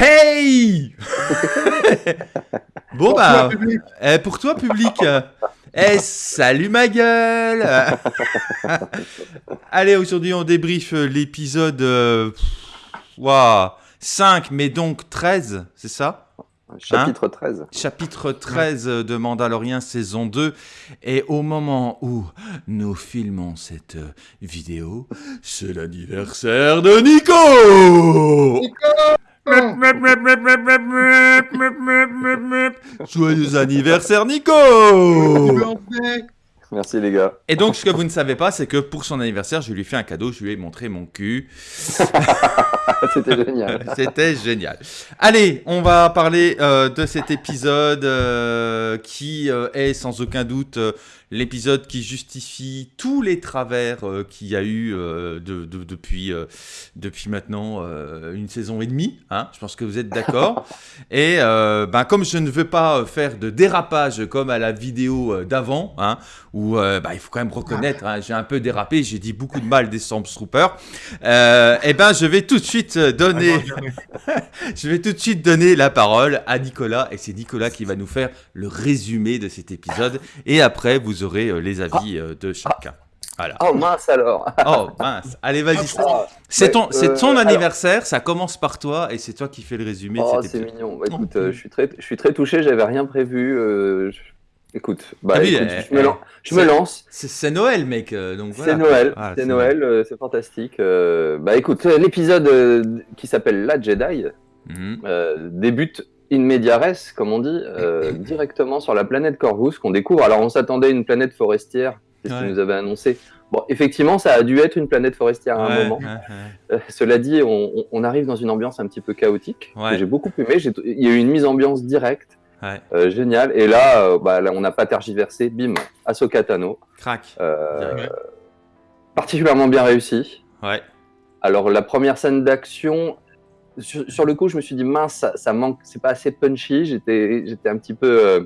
Hey! Bon bah, eh, pour toi public. Eh salut ma gueule. Allez, aujourd'hui on débriefe l'épisode euh, pff, ouah, 5, mais donc 13, c'est ça? Chapitre 13. Chapitre 13 de Mandalorian saison 2. Et au moment où nous filmons cette euh, vidéo, c'est l'anniversaire de Nico Joyeux anniversaire Nico Merci les gars. Et donc ce que vous ne savez pas, c'est que pour son anniversaire, je lui ai fait un cadeau, je lui ai montré mon cul. C'était génial. C'était génial. Allez, on va parler euh, de cet épisode euh, qui euh, est sans aucun doute euh, l'épisode qui justifie tous les travers euh, qu'il y a eu euh, de- de- depuis, euh, depuis maintenant une saison et demie. hein. Je pense que vous êtes d'accord. et ben, comme je ne veux pas faire de dérapage comme à la vidéo d'avant, hein, où bah, il faut quand même reconnaître, hein, j'ai un peu dérapé, j'ai dit beaucoup de mal des Stormtroopers. Eh ben, je vais tout de suite donner, je vais tout de suite donner la parole à Nicolas, et c'est Nicolas qui va nous faire le résumé de cet épisode. Et après, vous aurez euh, les avis euh, de chacun. Voilà. Oh mince alors. Oh mince. Allez, vas-y. Ah, C'est ton, euh, ton alors- anniversaire. Ça commence par toi, et c'est toi qui fais le résumé Oh, c'est mignon. Bah, écoute, euh, je suis très, je suis très touché. J'avais rien prévu. euh, je- Écoute, bah, Ah oui, écoute, euh, je, me lan- je me c'est- lance. C'est Noël, mec. donc voilà. C'est Noël. Ah, c'est Noël. c'est fantastique. Bah écoute, l'épisode qui s'appelle La Jedi Mhm. débute in media res, comme on dit, euh, directement sur la planète Corvus qu'on découvre. Alors on s'attendait à une planète forestière, c'est ce Ouais. qu'ils nous avaient annoncé. Bon, effectivement, ça a dû être une planète forestière à un Ouais, moment. ouais. Euh, cela dit, on, arrive dans une ambiance un petit peu chaotique. J'ai beaucoup aimé. Il y a eu une mise ambiance directe, euh, géniale. Et là, euh, bah, là, on n'a pas tergiversé. Bim, Ahsoka Tano. Crac. Particulièrement bien réussi. Ouais. Alors la première scène d'action, sur, sur le coup, je me suis dit mince, ça, ça manque, c'est pas assez punchy. J'étais, j'étais un petit peu, euh,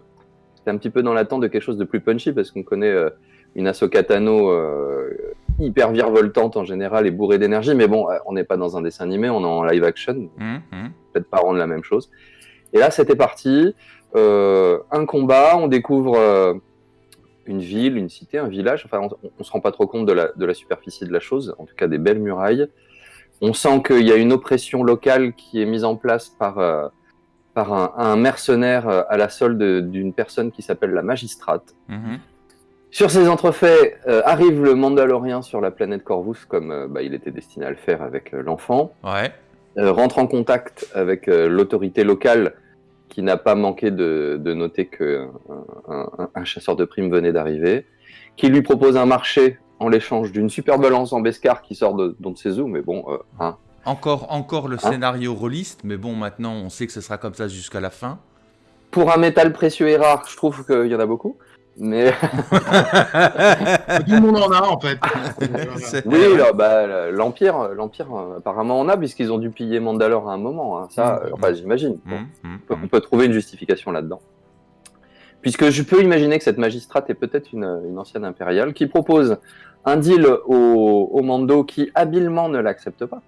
un petit peu dans l'attente de quelque chose de plus punchy parce qu'on connaît euh, une Ahsoka Tano euh, hyper virevoltante en général et bourrée d'énergie. Mais bon, on n'est pas dans un dessin animé, on est en live action. Mhm, mhm. Peut-être pas rendre la même chose. Et là, c'était parti. Un combat, on découvre une ville, une cité, un village. Enfin, on, on se rend pas trop compte de la, de la superficie de la chose, en tout cas des belles murailles. On sent qu'il y a une oppression locale qui est mise en place par, euh, par un, un mercenaire euh, à la solde d'une personne qui s'appelle la magistrate. Mhm. Sur ces entrefaits, euh, arrive le Mandalorien sur la planète Corvus, comme euh, bah, il était destiné à le faire avec l'enfant Ouais. rentre en contact avec l'autorité locale qui n'a pas manqué de, de noter que un, un- un chasseur de primes venait d'arriver, qui lui propose un marché en l'échange d'une super balance en Bescar qui sort de d'on ne sait où, mais bon, euh, hein. Encore, encore le Hein scénario rôliste, mais bon, maintenant, on sait que ce sera comme ça jusqu'à la fin. pour un métal précieux et rare, je trouve qu'il y en a beaucoup. Mais Tout le monde en a en fait. Oui, là, bah, l'Empire, l'Empire euh, apparemment en a, puisqu'ils ont dû piller Mandalore à un moment. hein. Ça, Mhm. euh, enfin, j'imagine. Bon. Mhm, mhm, on peut- on peut trouver une justification là-dedans. Puisque je peux imaginer que cette magistrate est peut-être une, une ancienne impériale qui propose un deal au, au Mando qui habilement ne l'accepte pas,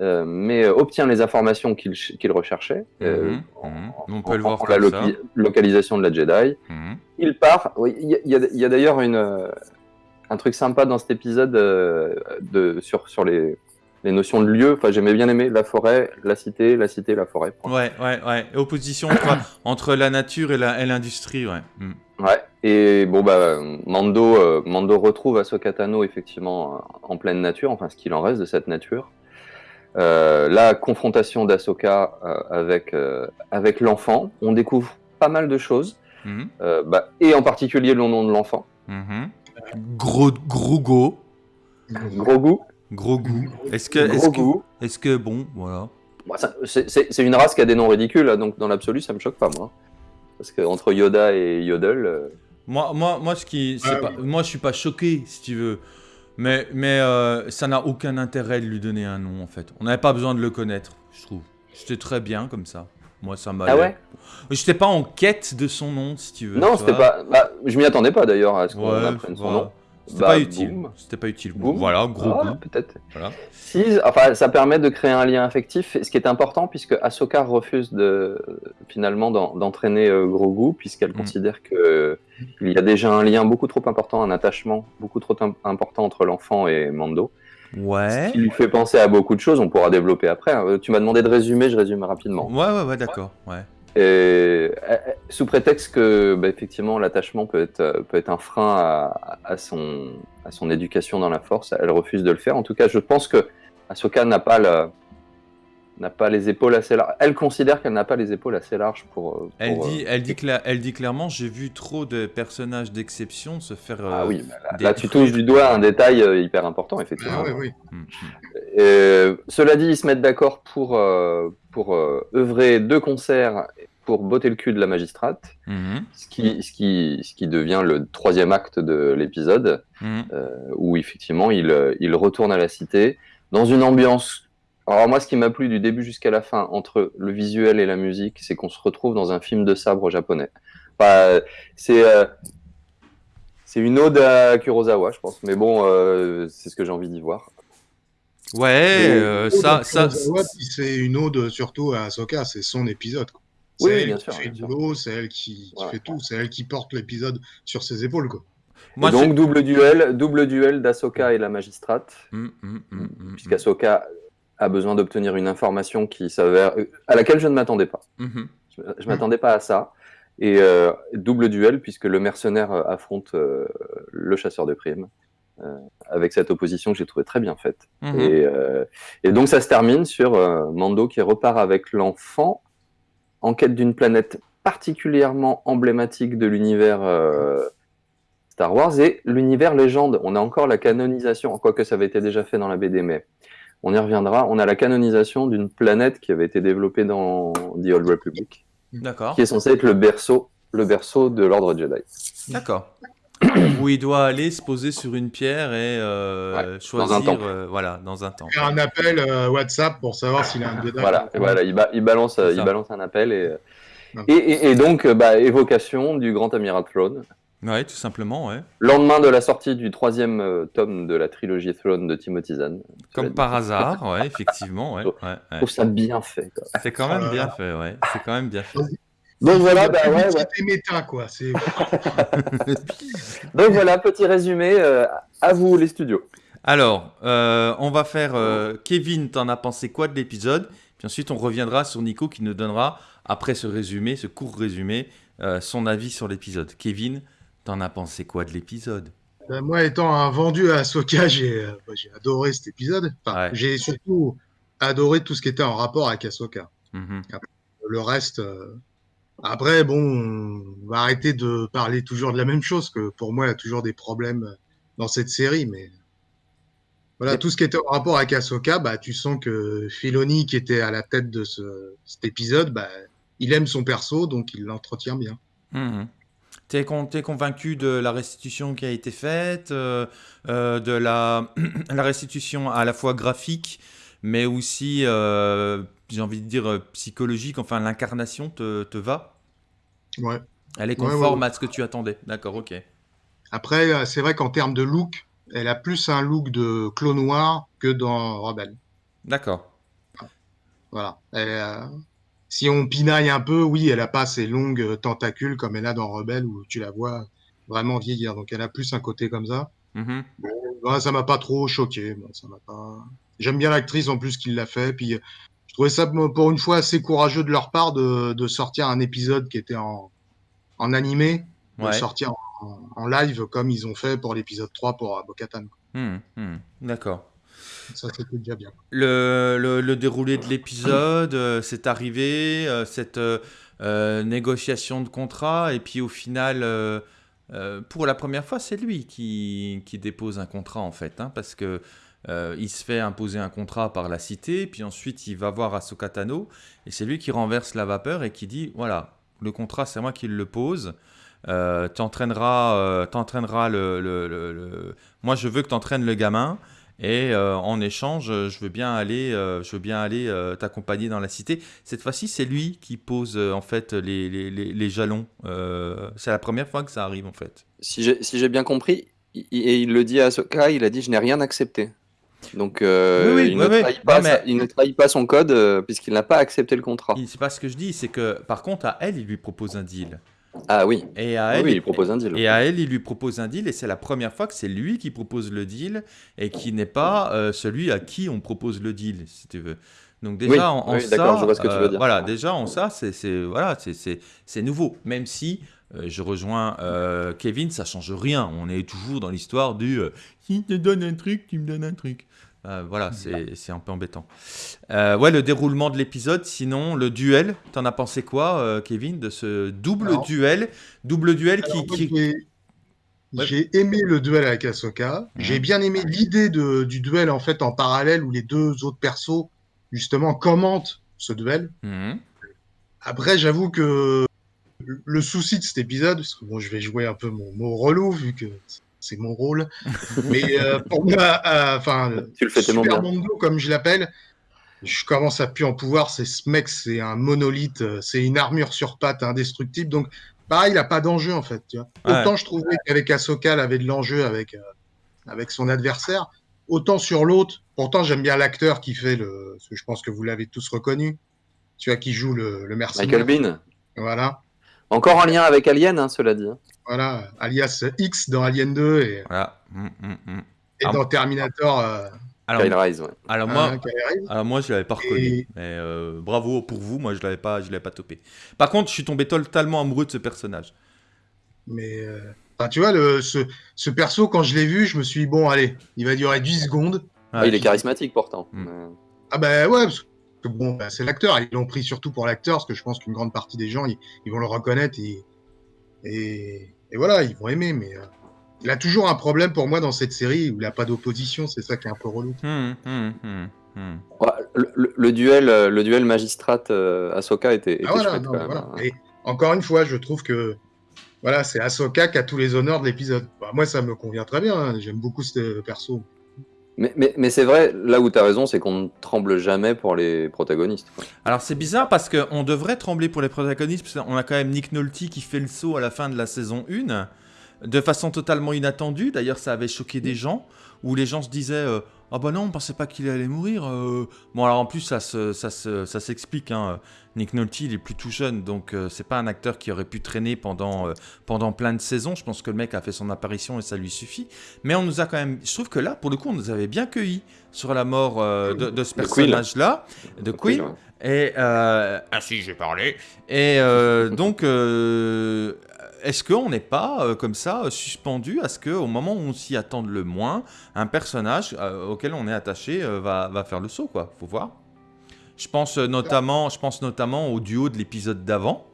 euh, mais obtient les informations qu'il ch- qu'il recherchait. euh, Mhm, en- mhm. On peut le voir en la comme ça. loca- localisation de la Jedi. Mhm. Il part. Il y a, y d'ailleurs une, euh, un truc sympa dans cet épisode euh, de, sur, sur les, les notions de lieu. Enfin, j'aimais bien aimer la forêt, la cité, la cité, la forêt. Ouais, ouais, ouais. Opposition entre, entre la nature et l'industrie, ouais. Mhm. Ouais, et bon, bah, Mando, euh, Mando retrouve Ahsoka Tano effectivement en pleine nature, enfin ce qu'il en reste de cette nature. Euh, la confrontation d'Ahsoka euh, avec, euh, avec l'enfant, on découvre pas mal de choses, euh, bah, et en particulier le nom de l'enfant, Mhm. Gros, gros go. gros goût, Gros goût. Est-ce que, gros est-ce que, goût. est-ce que, bon, voilà. Ça- c'est- une race qui a des noms ridicules, donc dans l'absolu ça me choque pas moi. Parce que entre Yoda et Yodel, euh, Moi, moi, moi, ce qui, c'est Ouais, pas, moi, je suis pas choqué, si tu veux. Mais, mais euh, ça n'a aucun intérêt de lui donner un nom, en fait. On n'avait pas besoin de le connaître, je trouve. C'était très bien comme ça. Moi, ça m'a. Ah ouais? J'étais pas en quête de son nom, si tu veux. Non, c'était pas. Bah, je m'y attendais pas d'ailleurs à ce qu'on Ouais, apprenne son voilà. nom. C'était Bah, pas utile. C'était pas utile. Boum. Voilà, gros Ah, peut-être. Voilà. Si, enfin, ça permet de créer un lien affectif, ce qui est important puisque Ahsoka refuse de finalement d'en- d'entraîner euh, Grogu puisqu'elle Mm. considère que il y a déjà un lien beaucoup trop important, un attachement beaucoup trop im- important entre l'enfant et Mando, Ouais. ce qui lui fait penser à beaucoup de choses. On pourra développer après. hein. Tu m'as demandé de résumer, je résume rapidement. Ouais, ouais, ouais, d'accord. Ouais. Et, euh, sous prétexte que, bah, effectivement, l'attachement peut être, euh, peut être un frein à, à son, à son éducation dans la force, elle refuse de le faire. En tout cas, je pense que Ahsoka n'a pas, la- n'a pas les épaules assez larges. Elle considère qu'elle n'a pas les épaules assez larges pour. euh, Elle dit, euh, elle, dit cla- elle dit clairement j'ai vu trop de personnages d'exception se faire. Ah euh, oui, bah là, tu touches du doigt un détail euh, hyper important, effectivement. Ah, oui, oui. hum. Euh, cela dit, ils se mettent d'accord pour, euh, pour euh, œuvrer deux concerts pour botter le cul de la magistrate. Mhm, ce qui, ce, qui, ce qui devient le troisième acte de l'épisode, mhm. euh, où effectivement il, euh, il retourne à la cité dans une ambiance. Alors moi, ce qui m'a plu du début jusqu'à la fin, entre le visuel et la musique, c'est qu'on se retrouve dans un film de sabre japonais. Enfin, c'est euh, c'est une ode à Kurosawa, je pense. Mais bon, euh, c'est ce que j'ai envie d'y voir. Ouais, euh, ça, c'est une ode surtout à Ahsoka, c'est son épisode. quoi. Oui, elle bien qui sûr, fait bien le sûr. boulot, c'est elle qui, qui Ouais. fait tout, c'est elle qui porte l'épisode sur ses épaules. Quoi. moi, donc double duel, double duel d'Asoka et la magistrate. hum, hum, hum, puisqu'Asoka a besoin d'obtenir une information qui s'avère à laquelle je ne m'attendais pas. hum. Je ne m'attendais pas à ça. Et euh, double duel, puisque le mercenaire euh, affronte euh, le chasseur de primes, euh, avec cette opposition que j'ai trouvé très bien faite. Mhm. Et, euh, et donc ça se termine sur euh, Mando qui repart avec l'enfant en quête d'une planète particulièrement emblématique de l'univers euh, Star Wars et l'univers légende. On a encore la canonisation, quoique ça avait été déjà fait dans la BD, mais on y reviendra. On a la canonisation d'une planète qui avait été développée dans The Old Republic, D'accord, qui est censée être le berceau, le berceau de l'ordre Jedi. d'accord. Où il doit aller se poser sur une pierre et euh, choisir, un euh, voilà, dans un temple. Faire un appel euh, WhatsApp pour savoir s'il a un Jedi. Voilà, voilà il, ba- il balance, euh, il balance un appel et, euh, Ouais. et, et- et donc bah, évocation du grand amiral Throne. Ouais, tout simplement, ouais. Lendemain de la sortie du troisième euh, tome de la trilogie Throne de Timothy Zahn. Comme par hasard, ouais, effectivement, ouais. ouais, Je ouais. trouve ça bien fait. C'est quand Oh même là bien fait, ouais. C'est quand même bien fait. Donc voilà, Il bah, ouais, méta, quoi. Donc voilà, petit résumé. euh, à vous les studios. Alors, euh, on va faire. euh, Kevin, t'en as pensé quoi de l'épisode? Puis ensuite, on reviendra sur Nico qui nous donnera, après ce résumé, ce court résumé, euh, son avis sur l'épisode. Kevin, t'en as pensé quoi de l'épisode? Ben, moi, étant un vendu à Ahsoka, j'ai, adoré cet épisode. Enfin, Ouais. J'ai surtout adoré tout ce qui était en rapport avec Ahsoka. Mhm. Le reste, euh, après, bon, on va arrêter de parler toujours de la même chose, que pour moi, il y a toujours des problèmes dans cette série, mais voilà, tout ce qui était en rapport avec Ahsoka, bah, tu sens que Filoni, qui était à la tête de ce, cet épisode, bah, il aime son perso, donc il l'entretient bien. T'es con- t'es convaincu de la restitution qui a été faite, euh, euh, de la, la restitution à la fois graphique, mais aussi, euh, j'ai envie de dire, euh, psychologique, enfin l'incarnation te, te va Ouais. Elle est Ouais, ouais, conforme ouais. à ce que tu attendais. D'accord, ok. Après, euh, c'est vrai qu'en termes de look, elle a plus un look de clos noir que dans Rebelle. D'accord. Voilà. Elle, euh, si on pinaille un peu, oui, elle a pas ces longues tentacules comme elle a dans Rebelle où tu la vois vraiment vieillir. Donc elle a plus un côté comme ça. Mhm. Ouais, ça m'a pas trop choqué. Ça m'a pas. J'aime bien l'actrice en plus qui l'a fait. Puis euh, je trouvais ça pour une fois assez courageux de leur part de, de sortir un épisode qui était en, en animé, de Ouais. sortir en, en live comme ils ont fait pour l'épisode 3 pour euh, Bo-Katan. Mhm, mhm. D'accord. Ça c'était déjà bien. Le, le- le déroulé de l'épisode, euh, c'est arrivé, euh, cette euh, négociation de contrat, et puis au final, pour la première fois, c'est lui qui, qui dépose un contrat en fait, hein, parce que euh, il se fait imposer un contrat par la cité, puis ensuite il va voir Ahsoka Tano, et c'est lui qui renverse la vapeur et qui dit voilà, le contrat c'est moi qui le pose. Euh, t'entraîneras, euh, le, Moi, je veux que t'entraînes le gamin. Et euh, en échange, je veux bien aller, je veux bien aller t'accompagner dans la cité. Cette fois-ci, c'est lui qui pose en fait les, les, les- jalons. C'est la première fois que ça arrive en fait. Si j'ai bien compris, et il le dit à Ahsoka, il a dit je n'ai rien accepté. Donc euh, Oui, oui, il, ne trahit pas Non, mais- sa- il ne trahit pas son code euh, puisqu'il n'a pas accepté le contrat. C'est pas ce que je dis, c'est que par contre, à elle, il lui propose un deal. Ah oui, Et à oui, elle, oui, il propose un deal. Et à elle, il lui propose un deal, et c'est la première fois que c'est lui qui propose le deal, et qui n'est pas euh, celui à qui on propose le deal, si tu veux. Donc déjà, Oui, en, en oui, ça, d'accord, je vois ce que tu veux euh, dire. voilà, déjà en ça, c'est c'est- voilà, c'est- nouveau. Même si je rejoins euh, Kevin, ça change rien. On est toujours dans l'histoire du euh, si tu me donnes un truc, tu me donnes un truc. Euh, voilà, c'est c'est un peu embêtant. Euh, ouais, le déroulement de l'épisode. Sinon, le duel. T'en as pensé quoi, euh, Kevin, de ce double Alors- duel, double duel qui, Alors, moi, qui- j'ai- Ouais. Aimé le duel avec Ahsoka. Mhm. J'ai bien aimé l'idée du duel en fait en parallèle où les deux autres persos justement commentent ce duel. Mhm. Après, j'avoue que le souci de cet épisode, parce que bon, je vais jouer un peu mon mot relou vu que c'est mon rôle, mais euh, pour moi, euh, enfin, Super. Mondo, comme je l'appelle, je commence à plus en pouvoir. C'est ce mec, c'est un monolithe, euh, c'est une armure sur pattes indestructible. Donc, pareil, il a pas d'enjeu en fait. Tu vois. Ouais. Autant je trouvais qu'avec Ahsoka, elle avait de l'enjeu avec, euh, avec son adversaire, autant sur l'autre. Pourtant, j'aime bien l'acteur qui fait le. Je pense que vous l'avez tous reconnu. Tu vois, qui joue le, le mercenaire. Michael Bean. Voilà. Encore un lien avec Alien, hein, cela dit. hein. Voilà. Alias X dans Alien 2 et, Voilà. Mm, mm, mm. et Ah. dans Terminator. euh, Alors, Kyle Rise, ouais. alors hein, moi, arrive. alors moi, je l'avais pas reconnu. Et- Mais euh, bravo pour vous. Moi, je l'avais pas, je l'avais pas topé. Par contre, je suis tombé totalement amoureux de ce personnage. Mais euh, enfin, tu vois, le, ce, ce perso, quand je l'ai vu, je me suis dit, bon, allez, il va durer 10 secondes. Ah, il est charismatique pourtant. Hmm. Euh, Ah ben ouais, parce que bon, bah, c'est l'acteur. Ils l'ont pris surtout pour l'acteur, parce que je pense qu'une grande partie des gens, ils, ils vont le reconnaître et, et, et voilà, ils vont aimer. Mais euh, il a toujours un problème pour moi dans cette série où il n'a pas d'opposition. C'est ça qui est un peu relou. Hum, hum. ouais, le, le- le duel, euh, le duel magistrate euh, Ahsoka était, était Ah, voilà, chouette non, quand mais même. voilà. hein. Et encore une fois, je trouve que voilà, c'est Ahsoka qui a tous les honneurs de l'épisode. Bah, moi, ça me convient très bien. hein. J'aime beaucoup ce perso. Mais, c'est vrai, là où tu as raison, c'est qu'on ne tremble jamais pour les protagonistes. Alors c'est bizarre parce qu'on devrait trembler pour les protagonistes, parce qu'on a quand même Nick Nolte qui fait le saut à la fin de la saison 1, de façon totalement inattendue, d'ailleurs ça avait choqué des gens, où les gens se disaient euh, Ah bah non, on pensait pas qu'il allait mourir euh. Bon alors en plus ça se- ça se- ça s'explique, hein. Nick Nolte il est plus tout jeune, donc euh, c'est pas un acteur qui aurait pu traîner pendant, euh, pendant plein de saisons, je pense que le mec a fait son apparition et ça lui suffit, mais on nous a quand même, je trouve que là pour le coup on nous avait bien cueillis sur la mort euh, de, de ce personnage-là, de Queen. Et euh, ah si, j'ai parlé. Et euh, donc, euh, est-ce qu'on n'est pas euh, comme ça suspendu à ce que, au moment où on s'y attend le moins, un personnage auquel on est attaché va, va faire le saut, quoi? Faut voir. Je pense notamment, je pense notamment au duo de l'épisode d'avant.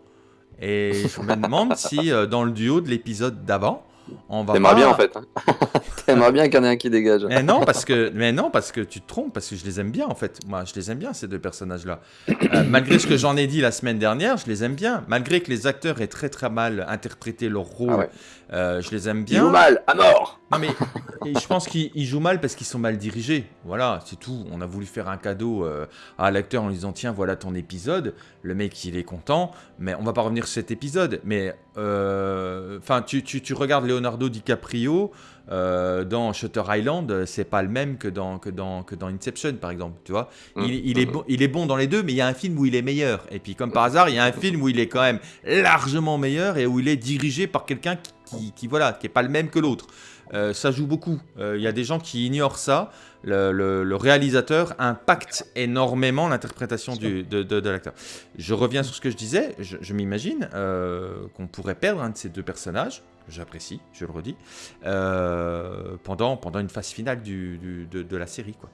Et je me demande si dans le duo de l'épisode d'avant, on va T'aimerais pas... bien en fait. hein. T'aimerais bien qu'il y en ait un qui dégage. Mais non, parce que, mais non, parce que tu te trompes, parce que je les aime bien en fait. Moi, je les aime bien ces deux personnages-là. Euh, malgré ce que j'en ai dit la semaine dernière, je les aime bien. Malgré que les acteurs aient très très mal interprété leur rôle, Ah ouais. Euh, je les aime Il joue bien. mal, à mort Non mais je pense qu'ils ils jouent mal parce qu'ils sont mal dirigés. Voilà, c'est tout. On a voulu faire un cadeau euh, à l'acteur en lui disant tiens voilà ton épisode. Le mec il est content, mais on va pas revenir sur cet épisode. Mais euh, enfin tu, tu, tu regardes Leonardo DiCaprio dans Shutter Island, c'est pas le même que dans que dans que dans Inception par exemple. Tu vois, il, il est bon il est bon dans les deux, mais il y a un film où il est meilleur. Et puis comme par hasard, il y a un film où il est quand même largement meilleur et où il est dirigé par quelqu'un qui, qui, qui, voilà qui est pas le même que l'autre. Euh, ça joue beaucoup. Euh, Il y a des gens qui ignorent ça. Le, le- le réalisateur impacte énormément l'interprétation de, de- de l'acteur. Je reviens sur ce que je disais. Je, je m'imagine euh, qu'on pourrait perdre un de ces deux personnages, que j'apprécie, je le redis, euh, pendant, pendant une phase finale du, du- de, de la série. Quoi.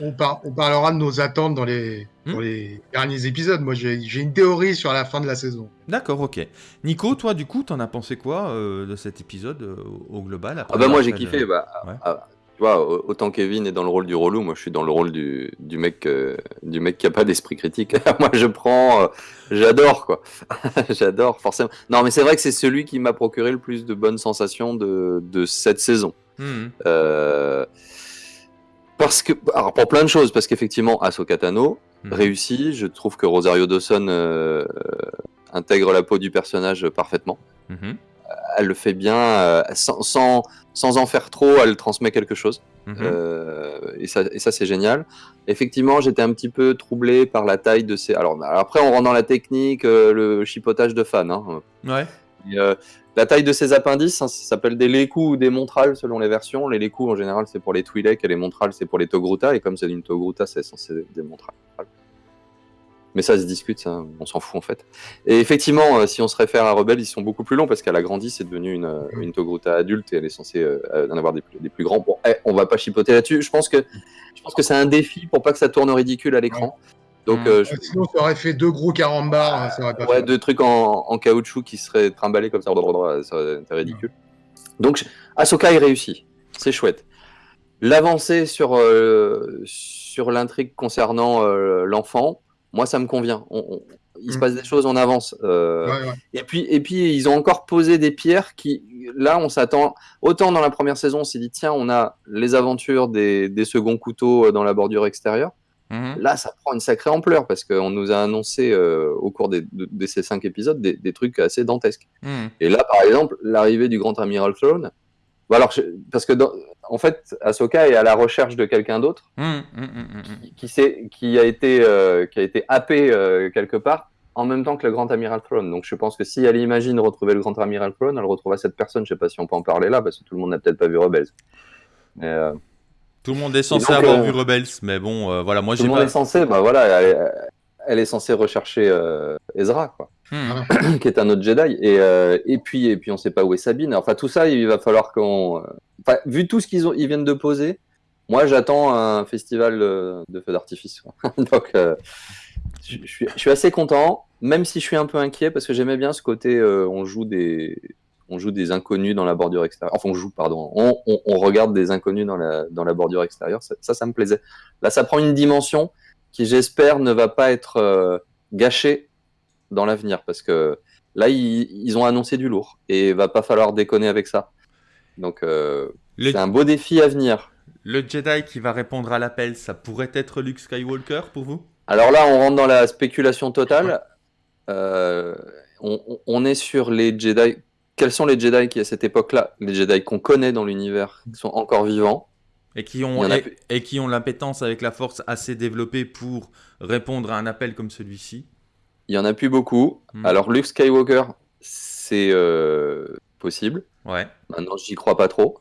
On, par- on parlera de nos attentes dans les, Hmm. dans les derniers épisodes. Moi, j'ai une théorie sur la fin de la saison. D'accord, ok. Nico, toi, du coup, t'en as pensé quoi euh, de cet épisode euh, au global après Ah bah moi j'ai kiffé. le- Bah, Ouais. ah, tu vois, au- autant Kevin est dans le rôle du relou, moi je suis dans le rôle du, du mec euh, du mec qui a pas d'esprit critique. moi je prends, euh, j'adore quoi, j'adore forcément. Non mais c'est vrai que c'est celui qui m'a procuré le plus de bonnes sensations de, de cette saison. Euh, parce que, alors pour plein de choses, parce qu'effectivement Ahsoka Tano Mhm. réussit. Je trouve que Rosario Dawson euh, intègre la peau du personnage parfaitement Mhm. elle le fait bien, euh, sans, sans, sans en faire trop, elle transmet quelque chose. Mhm. Euh, et ça, et ça c'est génial. Effectivement, j'étais un petit peu troublé par la taille de ces. Alors après, on rentre dans la technique, euh, le chipotage de fans. Hein. Ouais. Euh, la taille de ces appendices, hein, s'appelle des lécous ou des montrales selon les versions. Les lécous, en général, c'est pour les Twi'lek et les montrales, c'est pour les Togruta. Et comme c'est une Togruta, c'est censé des montrales. Mais ça se discute, ça, on s'en fout en fait. Et effectivement, euh, si on se réfère à Rebelle, ils sont beaucoup plus longs parce qu'elle a grandi, c'est devenu une, euh, Togruta adulte et elle est censée en avoir des plus, grands. Bon, eh, on va pas chipoter là-dessus. Je pense que, je pense que c'est un défi pour pas que ça tourne ridicule à l'écran. Donc, Mm. euh, je- Ouais, Sinon, ça aurait fait deux gros carambars. hein, ça aurait pas ouais, fait. deux trucs en, en caoutchouc qui seraient trimballés comme ça, aurait été ridicule. Donc, Ahsoka est réussi, c'est chouette. L'avancée sur, euh, sur l'intrigue concernant euh, l'enfant, moi ça me convient. On- on- il se Mm. passe des choses en avance. euh, Ouais, ouais. et puis, et puis, ils ont encore posé des pierres qui, là, on s'attend. Autant dans la première saison, on s'est dit, tiens, on a les aventures des, des seconds couteaux dans la bordure extérieure. Mhm. Là, ça prend une sacrée ampleur parce qu'on nous a annoncé euh, au cours des, de, de ces cinq épisodes des, des trucs assez dantesques. Mhm. Et là, par exemple, l'arrivée du Grand Amiral Throne. Bon, alors, je- parce que, dans- en fait, Ahsoka est à la recherche de quelqu'un d'autre Mhm. Qui, qui, a été, euh, qui a été happé euh, quelque part en même temps que le Grand Amiral Throne. Donc, je pense que si elle imagine retrouver le Grand Amiral Throne, elle retrouvera cette personne. Je sais pas si on peut en parler là parce que tout le monde n'a peut-être pas vu Rebels. Mais, Tout le monde est censé donc, avoir euh, vu Rebels, mais bon, euh, voilà, moi tout j'ai le monde pas. est censé, bah voilà, elle, est- elle est censée rechercher euh, Ezra, quoi. Mhm. qui est un autre Jedi. Et, euh, et puis, et puis, on sait pas où est Sabine. Enfin, tout ça, il va falloir qu'on. Enfin, vu tout ce qu'ils ont, ils viennent de poser, moi, j'attends un festival de feux d'artifice. quoi. Donc, euh, je, je suis, je suis assez content, même si je suis un peu inquiet parce que j'aimais bien ce côté. euh, on joue des. On joue des inconnus dans la bordure extérieure. Enfin, on joue, pardon. On, on- on regarde des inconnus dans la, dans la bordure extérieure. Ça, ça, ça me plaisait. Là, ça prend une dimension qui, j'espère, ne va pas être euh, gâchée dans l'avenir parce que là ils, ils ont annoncé du lourd et il va pas falloir déconner avec ça. Donc euh, Le, c'est un beau défi à venir. le Jedi qui va répondre à l'appel, ça pourrait être Luke Skywalker pour vous? Alors là on rentre dans la spéculation totale. Euh, on, on- on est sur les Jedi. Quels sont les Jedi qui à cette époque-là, les Jedi qu'on connaît dans l'univers, qui sont encore vivants et qui ont a et, plus. et qui ont l'appétence avec la force assez développée pour répondre à un appel comme celui-ci. Il y en a plus beaucoup. Hmm. Alors Luke Skywalker, c'est euh, possible. Ouais. Maintenant j'y crois pas trop.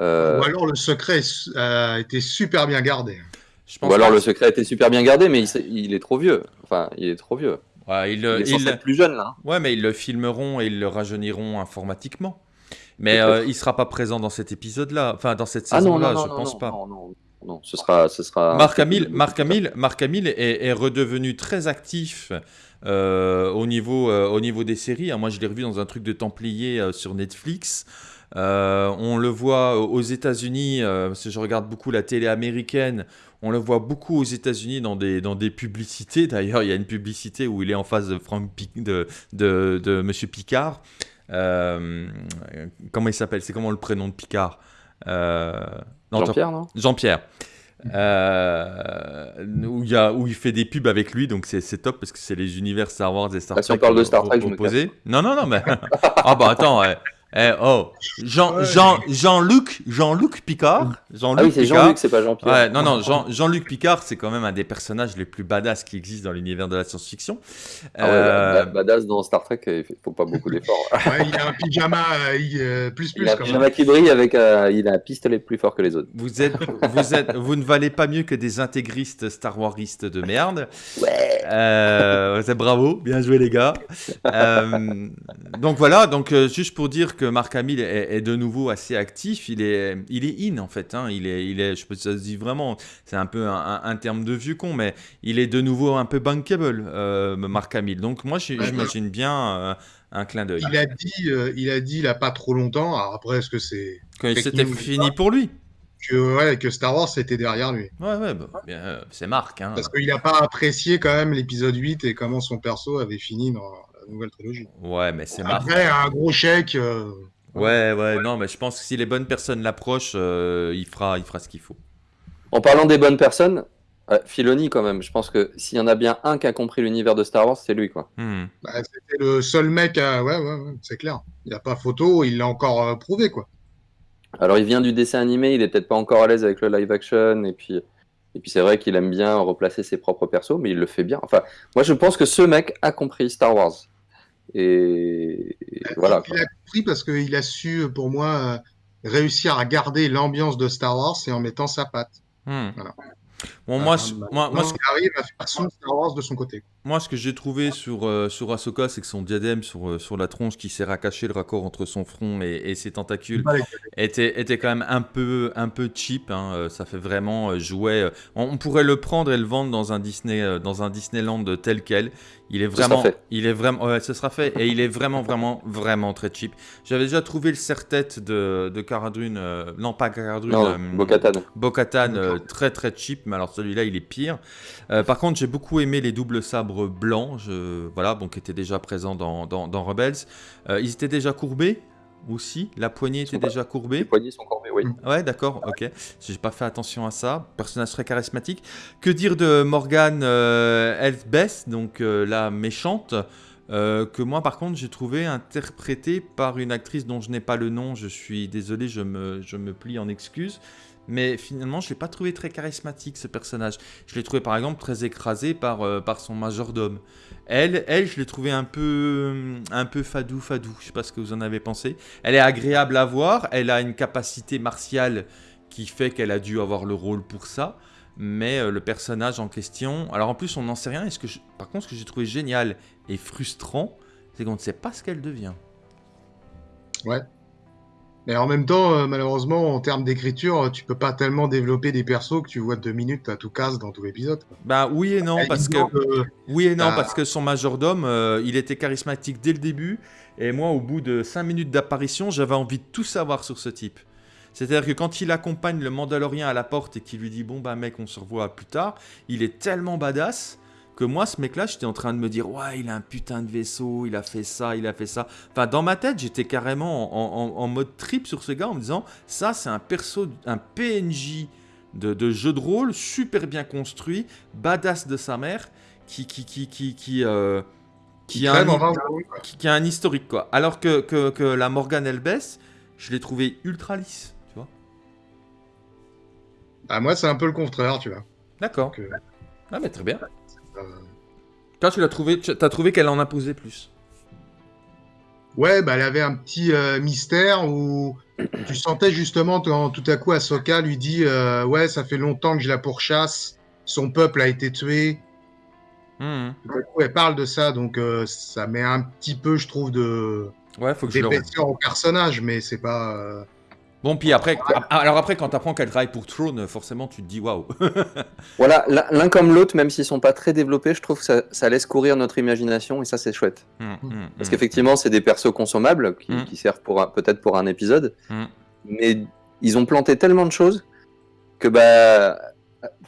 Euh, Ou alors le secret a été super bien gardé. Je pense Ou alors le secret a été super bien gardé, mais il est trop vieux. Enfin, il est trop vieux. Ouais, Il est plus jeune là. ouais, mais ils le filmeront et ils le rajeuniront informatiquement. Mais euh, il sera pas présent dans cet épisode-là, enfin dans cette Ah saison-là, je non, pense non, pas. Non, non, non, ce sera, ce sera. Marc Hamill, Marc Hamill, Marc Hamill est, est redevenu très actif euh, au, niveau, euh, au niveau des séries. hein. Moi, je l'ai revu dans un truc de Templier euh, sur Netflix. Euh, on le voit aux États-Unis, euh, parce que je regarde beaucoup la télé américaine. On le voit beaucoup aux États-Unis dans des, dans des publicités. D'ailleurs, il y a une publicité où il est en face de Frank Pic- de, de, de Monsieur Picard. Euh, comment il s'appelle? C'est comment le prénom de Picard? Jean-Pierre, non? Jean-Pierre. Euh, où, il y a, où il fait des pubs avec lui, donc c'est top parce que c'est les univers Star Wars et Star Ah, si on Trek. parle de Star Trek, je me. Non, non, non, mais. ah bah attends, ouais. Eh, oh, Jean, Ouais. Jean, Jean-Luc, Jean-Luc Picard. Jean-Luc Ah oui, c'est Picard. Jean-Luc, c'est pas Jean-Pierre. Ouais, non, non, Jean- Jean-Luc Picard, c'est quand même un des personnages les plus badass qui existent dans l'univers de la science-fiction. Ah ouais, Euh, badass dans Star Trek, il faut pas beaucoup d'efforts. Ouais, il a un pyjama euh, il, euh, plus il plus a un pyjama qui brille avec euh, il a un pistolet plus fort que les autres. Vous êtes, vous êtes, vous ne valez pas mieux que des intégristes Star Waristes de merde. Ouais. Euh, c'est bravo, bien joué les gars. Euh, donc voilà, donc euh, juste pour dire que Marc Hamill est, est de nouveau assez actif, il est, il est in en fait, hein, il est, il est, je peux ça se dit vraiment, c'est un peu un, un- un terme de vieux con, mais il est de nouveau un peu bankable, euh, Marc Hamill. Donc moi j'imagine bien euh, un clin d'œil. Il a dit, euh, il a dit, il a pas trop longtemps. Alors après, est-ce que c'est Que c'était fini pour lui. que, ouais, que Star Wars était derrière lui Ouais, ouais, bah, c'est Marc. Hein. Parce qu'il n'a pas apprécié quand même l'épisode 8 et comment son perso avait fini dans nouvelle trilogie. Ouais, mais c'est Marc. Après, un gros chèque. euh, Ouais, ouais, non, mais je pense que si les bonnes personnes l'approchent, euh, il, fera, il fera ce qu'il faut. En parlant des bonnes personnes, euh, Filoni quand même, je pense que s'il y en a bien un qui a compris l'univers de Star Wars, c'est lui quoi. Hmm. bah, C'était le seul mec à. Ouais, ouais, ouais, c'est clair. Il n'y a pas photo, il l'a encore euh, prouvé quoi. Alors, il vient du dessin animé, il est peut-être pas encore à l'aise avec le live action, et puis, et puis c'est vrai qu'il aime bien replacer ses propres persos, mais il le fait bien. Enfin, moi, je pense que ce mec a compris Star Wars. Et, et voilà. Il a compris parce qu'il a su, pour moi, euh, réussir à garder l'ambiance de Star Wars et en mettant sa patte. Hmm. Voilà. Bon, moi, Euh, ce- bah, moi, moi, ce- arrive à faire son Star Wars de son côté. moi, ce que j'ai trouvé sur, euh, sur Ahsoka, c'est que son diadème sur, euh, sur la tronche qui sert à cacher le raccord entre son front et, et ses tentacules était, était quand même un peu, un peu cheap. hein, euh, Ça fait vraiment euh, jouet. On, on pourrait le prendre et le vendre dans un Disney, dans un Disneyland tel quel. Il est vraiment, fait. il est vraiment, ouais, ce sera fait et il est vraiment, vraiment, vraiment très cheap. J'avais déjà trouvé le serre-tête de, de euh, non pas Cara Dune, Non, euh, Bo-Katan. Bo-Katan, euh, très très cheap, mais alors celui-là il est pire. Euh, par contre, j'ai beaucoup aimé les doubles sabres blancs, je, voilà, bon, qui étaient déjà présents dans, dans, dans Rebels. Euh, ils étaient déjà courbés aussi, la poignée était déjà Les courbée. poignets sont corvés, oui. Ouais, d'accord, ok. J'ai pas fait attention à ça. Personnage très charismatique. Que dire de Morgane euh, Elsbeth, donc la méchante, euh, que moi par contre j'ai trouvé interprétée par une actrice dont je n'ai pas le nom. Je suis désolé, je me, je me plie en excuses. Mais finalement, je l'ai pas trouvé très charismatique ce personnage. Je l'ai trouvé par exemple très écrasé par, euh, par son majordome. Elle, elle, je l'ai trouvé un peu, un peu fadou, fadou. Je sais pas ce que vous en avez pensé. Elle est agréable à voir. Elle a une capacité martiale qui fait qu'elle a dû avoir le rôle pour ça. Mais euh, le personnage en question, alors en plus on n'en sait rien. Et ce que par contre, ce que j'ai trouvé génial et frustrant, c'est qu'on ne sait pas ce qu'elle devient. Mais en même temps, euh, malheureusement, en termes d'écriture, tu peux pas tellement développer des persos que tu vois de deux minutes à tout casse dans tout l'épisode. Bah oui et non Elle parce que oui et non Ah. parce que son majordome, euh, il était charismatique dès le début. Et moi, au bout de 5 minutes d'apparition, j'avais envie de tout savoir sur ce type. C'est-à-dire que quand il accompagne le Mandalorien à la porte et qu'il lui dit bon bah mec on se revoit plus tard, il est tellement badass que moi ce mec-là j'étais en train de me dire ouais il a un putain de vaisseau, il a fait ça, il a fait ça. Enfin dans ma tête j'étais carrément en, en- en mode trip sur ce gars en me disant ça c'est un perso, un PNJ de, de jeu de rôle super bien construit, badass de sa mère qui qui qui qui qui, euh, qui a un, qui, qui a un historique quoi. Alors que, que, que la Morgan Elbès, je l'ai trouvé ultra lisse, tu vois. Ah, moi, c'est un peu le contraire, tu vois. D'accord. Donc, euh, Ah mais très bien. Toi tu l'as trouvé, tu as trouvé qu'elle en imposait plus. Ouais, bah, elle avait un petit euh, mystère où tu sentais justement quand tout à coup Ahsoka lui dit euh, Ouais, ça fait longtemps que je la pourchasse, son peuple a été tué. Tout à coup, elle parle de ça, donc euh, ça met un petit peu, je trouve, de Ouais, faut que je le au personnage, mais c'est pas. Bon puis après, alors après quand t'apprends qu'elle travaille pour Throne, forcément tu te dis waouh. Voilà, l'un comme l'autre, même s'ils sont pas très développés, je trouve que ça, ça laisse courir notre imagination et ça c'est chouette. Mhm, mhm, Parce mhm. qu'effectivement, c'est des persos consommables qui, qui servent pour peut-être pour un épisode, mais ils ont planté tellement de choses que bah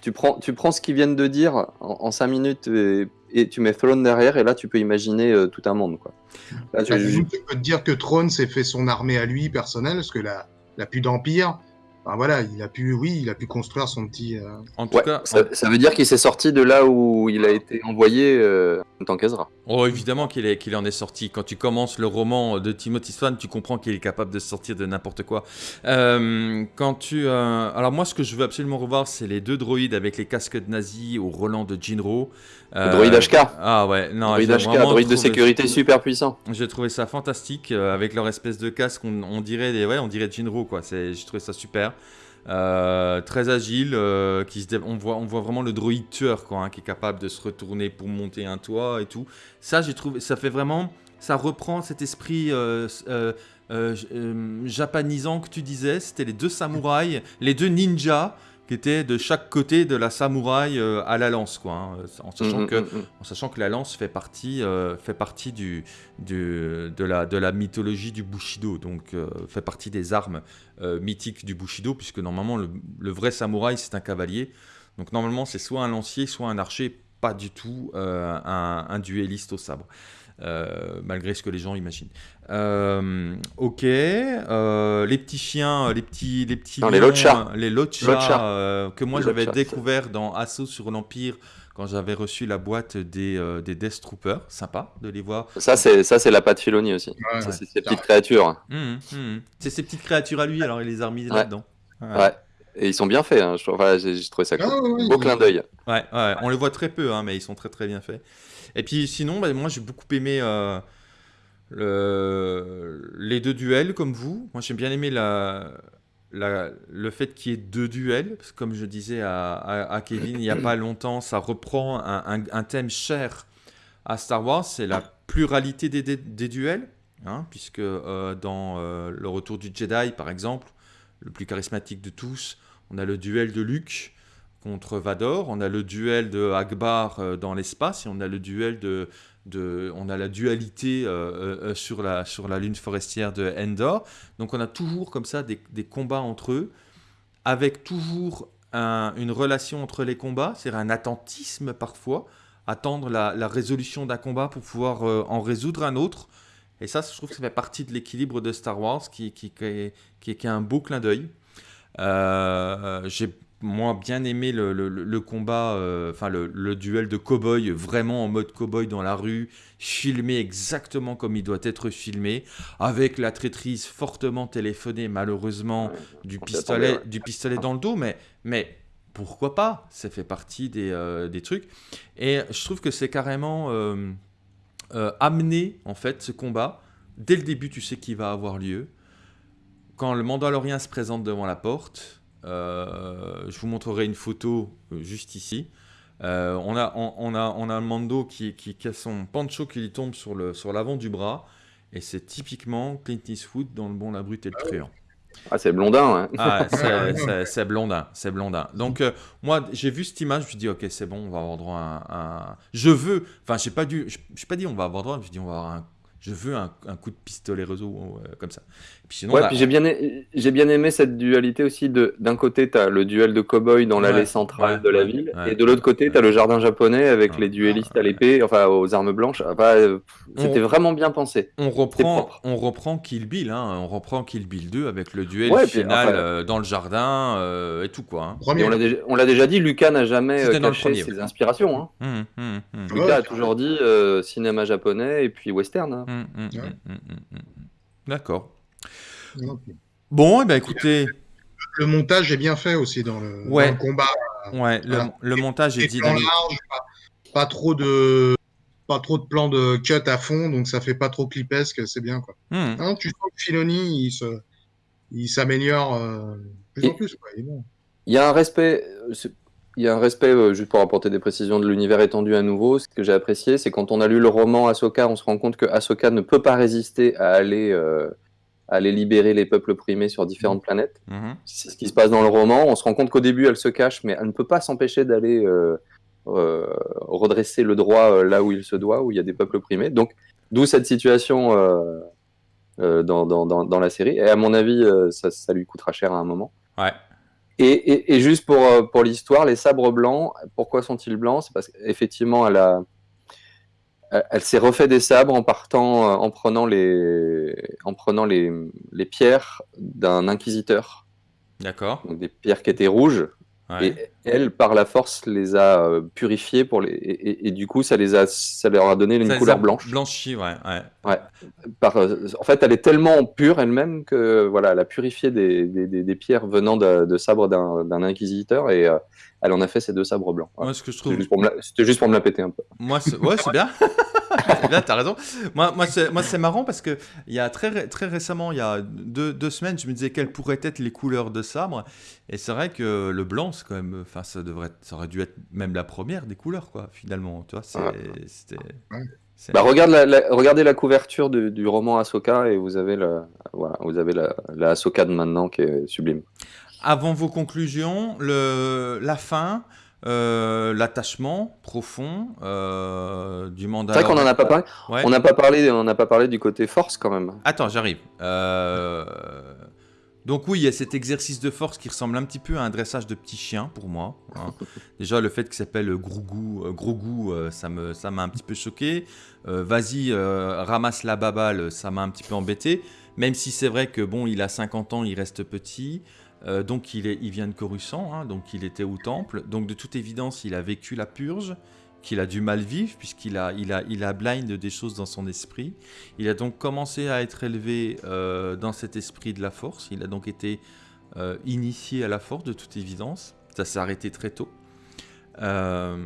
tu prends tu prends ce qu'ils viennent de dire en, en cinq minutes et, et tu mets Throne derrière et là tu peux imaginer euh, tout un monde quoi. Là, tu- Bah, tu peux te dire que Throne s'est fait son armée à lui personnelle, parce que la, la plus d'empire. Enfin, voilà, il a pu, oui, il a pu construire son petit. euh, En tout Ouais, cas, ça, ça veut dire qu'il s'est sorti de là où il a été envoyé euh, en tant qu'Ezra. Oh, évidemment qu'il est- qu'il en est sorti. Quand tu commences le roman de Timothy Swan, tu comprends qu'il est capable de sortir de n'importe quoi. Euh, quand tu, euh, alors moi, ce que je veux absolument revoir, c'est les deux droïdes avec les casques de nazis au Roland de Jinro. Euh, droïde HK. Ah ouais, non, droïde HK, droïde de sécurité super puissant. J'ai trouvé ça fantastique euh, avec leur espèce de casque. On, on dirait des, ouais, on dirait Jinro quoi. C'est, j'ai trouvé ça super. Euh, très agile, euh, on, voit, vraiment le droïde tueur hein, qui est capable de se retourner pour monter un toit et tout. Ça, j'ai trouvé, ça fait vraiment, ça reprend cet esprit euh, euh, japanisant que tu disais. C'était les deux samouraïs, les deux ninjas qui étaient de chaque côté de la samouraï euh, à la lance quoi. hein, en sachant Mm, que mm, mm. en sachant que la lance fait partie, euh, fait partie du, du- de, la, de la mythologie du Bushido, donc euh, fait partie des armes euh, mythiques du Bushido, puisque normalement le, le vrai samouraï c'est un cavalier, donc normalement c'est soit un lancier, soit un archer, pas du tout euh, un, un duelliste au sabre. Euh, malgré ce que les gens imaginent. Euh, ok, euh, les petits chiens, les petits, les petits Non, les lions, les lochas, Lochas. euh, que moi Les j'avais découvert dans Assaut sur l'Empire quand j'avais reçu la boîte des, euh, des Death Troopers. Sympa de les voir. Ça, c'est ça, c'est la patte Filoni aussi. Ouais, Ça, ouais. c'est ces petites créatures. Hum, hum. C'est ces petites créatures à lui, alors il les a remis Ouais. là-dedans. Ouais. Et ils sont bien faits. hein. Je trouve- enfin, j'ai trouvé ça cool. Ah, ouais, ouais, Beau clin d'œil. Ouais, ouais, on les voit très peu, hein, mais ils sont très très bien faits. Et puis sinon, bah, moi j'ai beaucoup aimé euh, le- les deux duels comme vous. Moi j'ai bien aimé le fait qu'il y ait deux duels, comme je disais à, Kevin il n'y a pas longtemps, ça reprend un, thème cher à Star Wars, c'est la pluralité des duels, hein, puisque euh, dans euh, le retour du Jedi par exemple, le plus charismatique de tous, on a le duel de Luke contre Vador, on a le duel de Akbar euh, dans l'espace et on a le duel de, de on a la dualité euh, euh, sur la sur la lune forestière de Endor. Donc on a toujours comme ça des, des combats entre eux avec toujours un- une relation entre les combats, c'est-à-dire un attentisme parfois, attendre la, la résolution d'un combat pour pouvoir en résoudre un autre. Et ça, je trouve que ça fait partie de l'équilibre de Star Wars qui, qui, est, qui est- qui est un beau clin d'œil. J'ai moi bien aimé le, le- le- le combat, euh, enfin le, le duel de cow-boy, vraiment en mode cow-boy dans la rue, filmé exactement comme il doit être filmé, avec la traîtrise fortement téléphonée malheureusement du pistolet, du dans le dos, mais, mais pourquoi pas? Ça fait partie des, euh, des trucs. Et je trouve que c'est carrément euh, amené, en fait, ce combat. Dès le début, tu sais qu'il va avoir lieu. Quand le Mandalorien se présente devant la porte, je vous montrerai une photo euh, juste ici. Euh, on, a, on, on a, on a un Mando qui, qui, qui a son pancho qui lui tombe sur le- sur l'avant du bras. Et c'est typiquement Clint Eastwood dans Le Bon, la Brute et le Truand. Ah, c'est blondin. ouais. Ah, c'est- blondin, c'est blondin. Donc euh, moi j'ai vu cette image, je me suis dit ok c'est bon, on va avoir droit à un, je veux, enfin j'ai pas dû, je j'ai pas dit on va avoir droit, je me suis dit on va avoir un, je veux un, un coup de pistolet réseau euh, comme ça. Puis sinon Ouais, bah, puis j'ai bien, a- j'ai bien aimé cette dualité aussi. de D'un côté, tu as le duel de cow-boy dans l'allée Ouais, centrale ouais, de la ville, ouais. et de l'autre côté, tu as le jardin japonais avec Ouais. les duellistes à l'épée, enfin aux armes blanches. Enfin, euh, C'était On- vraiment bien pensé. on reprend, on reprend Kill Bill, hein, on reprend Kill Bill 2 avec le duel puis, final enfin- euh, dans le jardin euh, et tout quoi. hein. Et on l'a déjà, on l'a déjà dit, Lucas n'a jamais C'était caché premier, ses inspirations. Hein. Hum, hum, hum. Ouais, Lucas a toujours dit euh, cinéma japonais et puis western. Hein. Ouais. hum, hum, hum. D'accord. Bon, et ben écoutez, Le montage est bien fait aussi dans le, dans Ouais. le combat. ouais, le, Voilà. le montage est dynamique. larges, pas, pas trop de pas trop de plans de cut à fond, donc ça fait pas trop clipesque, c'est bien quoi. Non, tu sens que Filoni, il se, il s'améliore euh, plus Et- en plus. Quoi. Il bon. Il y a un respect, euh, il y a un respect, euh, juste pour apporter des précisions de l'univers étendu à nouveau, ce que j'ai apprécié, c'est quand on a lu le roman Ahsoka, on se rend compte que Ahsoka ne peut pas résister à aller, euh, à aller libérer les peuples opprimés sur différentes planètes. Mhm. C'est ce qui se passe dans le roman. On se rend compte qu'au début, elle se cache, mais elle ne peut pas s'empêcher d'aller euh, redresser le droit là où il se doit, où il y a des peuples opprimés. Donc, d'où cette situation dans, dans, dans, dans la série. Et à mon avis, ça, ça lui coûtera cher à un moment. Ouais. Et, et, et juste pour, euh, pour l'histoire, les sabres blancs, pourquoi sont-ils blancs? C'est parce qu'effectivement, elle a. Elle, elle s'est refait des sabres en partant, euh, en prenant les, en prenant les, les pierres d'un inquisiteur, D'accord. donc des pierres qui étaient rouges, Ouais. et elle, par la force, les a euh, purifiées pour les, et, et- et du coup, ça les a, ça leur a donné une Ça couleur blanche. Blanchi, ouais. ouais. Par, euh, en fait, elle est tellement pure elle-même que voilà, elle a purifié des, des, des- des pierres venant de, de sabres d'un d'un inquisiteur et euh, elle en a fait ces deux sabres blancs. Voilà. Moi, ce que je C'était trouve. juste, pour me la- c'était juste pour me la péter un peu. Moi, c'est- ouais, c'est bien. c'est bien, t'as raison. Moi, moi c'est moi, c'est marrant parce que il y a très, ré- très récemment, il y a deux, deux semaines, je me disais quelles pourraient être les couleurs de sabre. Et c'est vrai que le blanc, c'est quand même. Enfin, ça, devrait être- ça aurait dû être même la première des couleurs, quoi, finalement. Tu vois, c'était- Bah, regarde la, la- regardez la couverture du, du roman Ahsoka et vous avez, le, voilà, vous avez la, la Ahsoka de maintenant qui est sublime. Avant vos conclusions, le, la fin, euh, l'attachement profond euh, du mandat. C'est vrai qu'on n'en a pas parlé. Ouais. On n'a pas parlé, on n'a pas parlé du côté force quand même. Attends, j'arrive. Euh, Donc oui, il y a cet exercice de force qui ressemble un petit peu à un dressage de petit chien pour moi. hein. Déjà, le fait qu'il s'appelle Grougou, euh, ça me, ça m'a un petit peu choqué. Vas-y, ramasse la baballe, ça m'a un petit peu embêté. Même si c'est vrai que bon, il a 50 ans, il reste petit. Euh, donc il, est, il vient de Coruscant, hein, donc il était au temple. Donc de toute évidence, il a vécu la purge, qu'il a du mal vivre, puisqu'il a, il a, il a des choses dans son esprit. Il a donc commencé à être élevé euh, dans cet esprit de la force. Il a donc été euh, initié à la force, de toute évidence. Ça s'est arrêté très tôt. à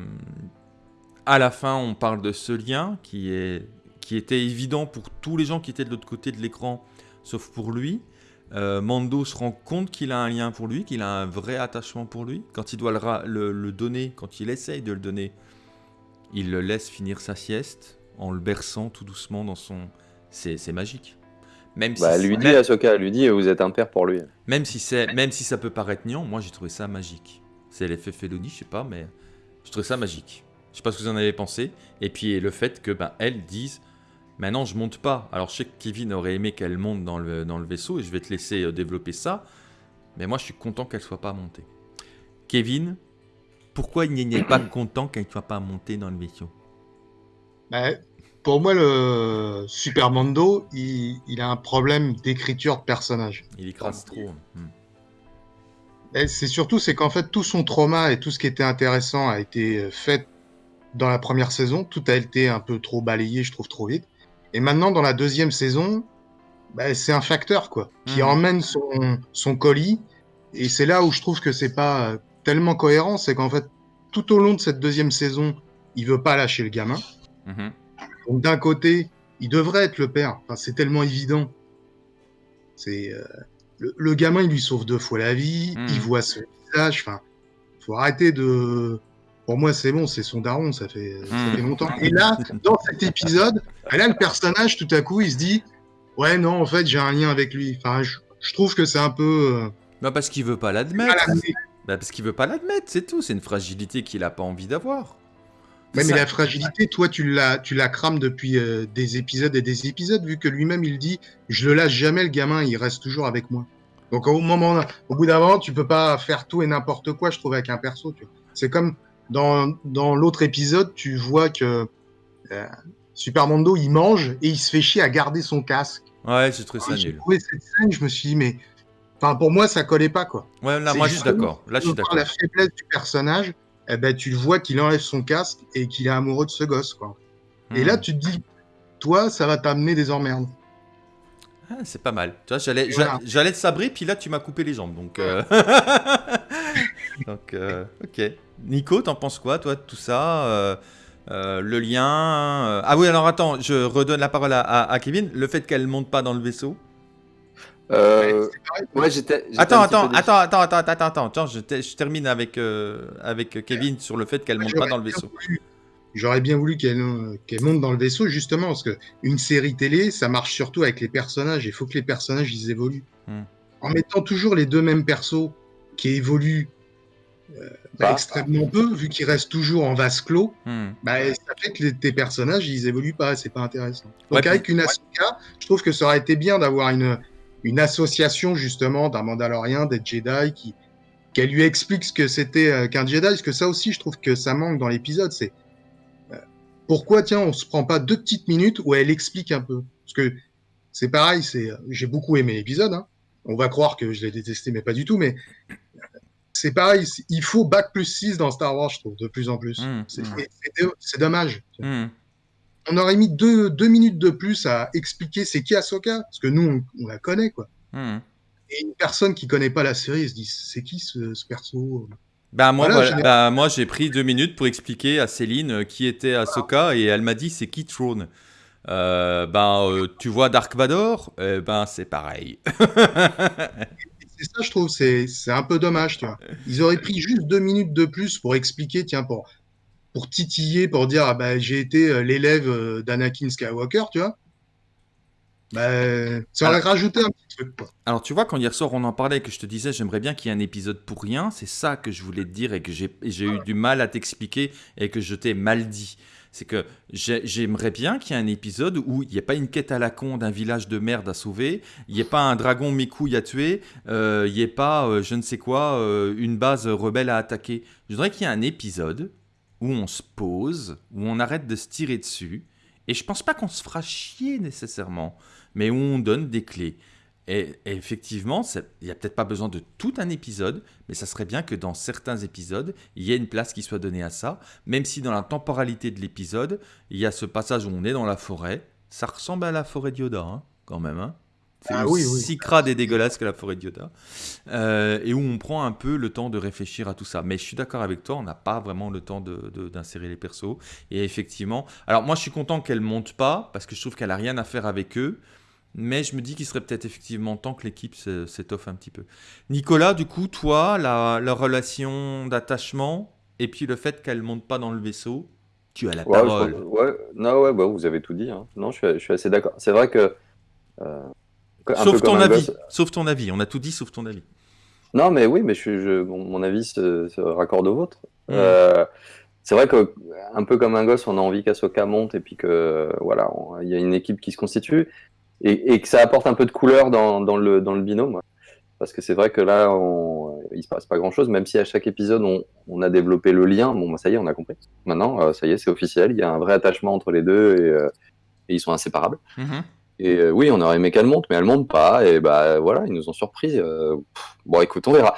la fin, on parle de ce lien qui, est, qui était évident pour tous les gens qui étaient de l'autre côté de l'écran, sauf pour lui. Euh, Mando se rend compte qu'il a un lien pour lui, qu'il a un vrai attachement pour lui. Quand il doit le, donner, quand il essaye de le donner, il le laisse finir sa sieste en le berçant tout doucement dans son. C'est magique. Même bah, lui dit Ahsoka, lui dit vous êtes un père pour lui. Même si même si ça peut paraître niant, moi j'ai trouvé ça magique. C'est l'effet Felony, je sais pas, mais je trouvais ça magique. Je sais pas ce que vous en avez pensé. Et puis le fait que ben elle dise Maintenant, je monte pas. Alors, je sais que Kevin aurait aimé qu'elle monte dans le, dans le vaisseau et je vais te laisser euh, développer ça. Mais moi, je suis content qu'elle soit pas montée. Kevin, pourquoi il n'est pas content qu'elle ne soit pas montée dans le vaisseau? Bah, Pour moi, le Super Mando, il, a un problème d'écriture de personnage. Il écrase trop. Hmm. C'est surtout, c'est qu'en fait, tout son trauma et tout ce qui était intéressant a été euh, fait dans la première saison. Tout a été un peu trop balayé, je trouve, trop vite. Et maintenant, dans la deuxième saison, bah, c'est un facteur quoi, qui hmm. emmène son, son colis. Et c'est là où je trouve que c'est pas tellement cohérent, c'est qu'en fait, tout au long de cette deuxième saison, il veut pas lâcher le gamin. Hmm. Donc d'un côté, il devrait être le père. Enfin, c'est tellement évident. C'est euh, le, gamin, il lui sauve deux fois la vie. Il hmm. voit son visage. Enfin, faut arrêter de pour moi, c'est bon, c'est son daron, ça fait, ça hmm. fait longtemps. Et là, dans cet épisode, là, le personnage, tout à coup, il se dit Ouais, non, en fait, j'ai un lien avec lui. Enfin, je, trouve que c'est un peu. Euh, bah, parce qu'il veut pas l'admettre. Bah, parce qu'il veut pas l'admettre, c'est tout. C'est une fragilité qu'il a pas envie d'avoir. mais la fragilité, toi, tu la, tu la crames depuis euh, des épisodes et des épisodes, vu que lui-même, il dit Je le lâche jamais, le gamin, il reste toujours avec moi. Donc, au moment, au bout d'un moment, tu peux pas faire tout et n'importe quoi, je trouve, avec un perso. C'est comme dans, dans l'autre épisode, tu vois que euh, Super Mondo, il mange et il se fait chier à garder son casque. Ouais, c'est très ça nul. J'ai cette scène, je me suis dit, mais enfin, pour moi, ça collait pas, quoi. Ouais, là, moi, je suis d'accord. Là, je suis d'accord. La faiblesse du personnage, eh ben, tu le vois qu'il enlève son casque et qu'il est amoureux de ce gosse, quoi. Et là, hmm. tu te dis, toi, ça va t'amener des emmerdes. Ah, c'est pas mal. Tu vois, j'allais, j'allais te sabrer, puis là, tu m'as coupé les jambes. Donc, euh... donc euh, ok. Nico, t'en penses quoi, toi, de tout ça euh, Le lien euh, Ah oui, alors attends, je redonne la parole à, Kevin. Le fait qu'elle monte pas dans le vaisseau Ouais, j'étais. Attends, attends, attends, attends, attends, attends, attends, attends, je, je termine avec, avec Kevin sur le fait qu'elle monte pas dans le vaisseau. J'aurais bien voulu qu'elle qu'elle monte dans le vaisseau, justement, parce que une série télé, ça marche surtout avec les personnages. Il faut que les personnages, ils évoluent. Hmm. En mettant toujours les deux mêmes persos qui évoluent euh, bah, extrêmement peu, vu qu'il reste toujours en vase clos, hmm. bah, ça fait que tes personnages, ils évoluent pas, c'est pas intéressant. Donc avec une Asuka, je trouve que ça aurait été bien d'avoir une, une association justement d'un Mandalorien, des Jedi, qui qu'elle lui explique ce que c'était euh, qu'un Jedi, parce que ça aussi, je trouve que ça manque dans l'épisode, c'est pourquoi, tiens, on se prend pas deux petites minutes où elle explique un peu, parce que c'est pareil, c'est j'ai beaucoup aimé l'épisode, hein. on va croire que je l'ai détesté, mais pas du tout, mais c'est pareil, il faut bac plus 6 dans Star Wars, je trouve, de plus en plus. Mmh, mmh. c'est dommage. Mmh. On aurait mis deux, deux, minutes de plus à expliquer c'est qui Ahsoka, parce que nous, on, la connaît, quoi. Et une personne qui connaît pas la série se dit c'est qui ce, perso? Bah moi, bah, moi j'ai pris deux minutes pour expliquer à Céline euh, qui était Ahsoka et elle m'a dit c'est qui Throne? Euh, ben, euh, tu vois Dark Vador, eh ben c'est pareil. c'est ça, je trouve, c'est un peu dommage, tu vois. Ils auraient pris juste deux minutes de plus pour expliquer, tiens, pour, pour titiller, pour dire, ah bah, j'ai été l'élève d'Anakin Skywalker, tu vois. Bah, ça aurait rajouté un petit truc, quoi. Alors, tu vois, quand hier soir, on en parlait, que je te disais, j'aimerais bien qu'il y ait un épisode pour rien, c'est ça que je voulais te dire et que j'ai eu du mal à t'expliquer et que je t'ai mal dit c'est que j'aimerais bien qu'il y ait un épisode où il n'y ait pas une quête à la con d'un village de merde à sauver, il n'y ait pas un dragon mécouille à tuer, euh, il n'y ait pas, euh, je ne sais quoi, euh, une base rebelle à attaquer. Je voudrais qu'il y ait un épisode où on se pose, où on arrête de se tirer dessus, et je pense pas qu'on se fera chier nécessairement, mais où on donne des clés. Et, et effectivement, il n'y a peut-être pas besoin de tout un épisode, mais ça serait bien que dans certains épisodes, il y ait une place qui soit donnée à ça, même si dans la temporalité de l'épisode, il y a ce passage où on est dans la forêt. Ça ressemble à la forêt de Yoda, hein, quand même. Hein. C'est Ah oui, aussi oui. crade et dégueulasse que la forêt de Yoda. Euh, et où on prend un peu le temps de réfléchir à tout ça. Mais je suis d'accord avec toi, on n'a pas vraiment le temps de- de- d'insérer les persos. Et effectivement, alors moi je suis content qu'elle monte pas, parce que je trouve qu'elle a rien à faire avec eux. Mais je me dis qu'il serait peut-être effectivement temps que l'équipe s'étoffe un petit peu. Nicolas, du coup, toi, la, la relation d'attachement et puis le fait qu'elle monte pas dans le vaisseau, tu as la Ouais, parole. pense- ouais, non, ouais, bah, vous avez tout dit. hein. Non, je suis, je suis assez d'accord. C'est vrai que. euh, Sauf ton avis. gosse- Sauf ton avis. On a tout dit sauf ton avis. Non, mais oui, mais je, suis- je- mon, mon avis se, se raccorde au vôtre. Mm. Euh, c'est vrai que, un peu comme un gosse, on a envie qu'Asoka monte et puis que, voilà, il y a une équipe qui se constitue et, et que ça apporte un peu de couleur dans, dans le, dans le binôme. Parce que c'est vrai que là, on, il se passe pas grand chose, même si à chaque épisode, on, on a développé le lien. Bon, bah, ça y est, on a compris. Maintenant, euh, ça y est, c'est officiel. Il y a un vrai attachement entre les deux et, euh, et ils sont inséparables. Mhm. Et euh, oui, on aurait aimé qu'elle monte, mais elle monte pas. Et bah voilà, ils nous ont surpris. euh, pff, bon, écoute, on verra.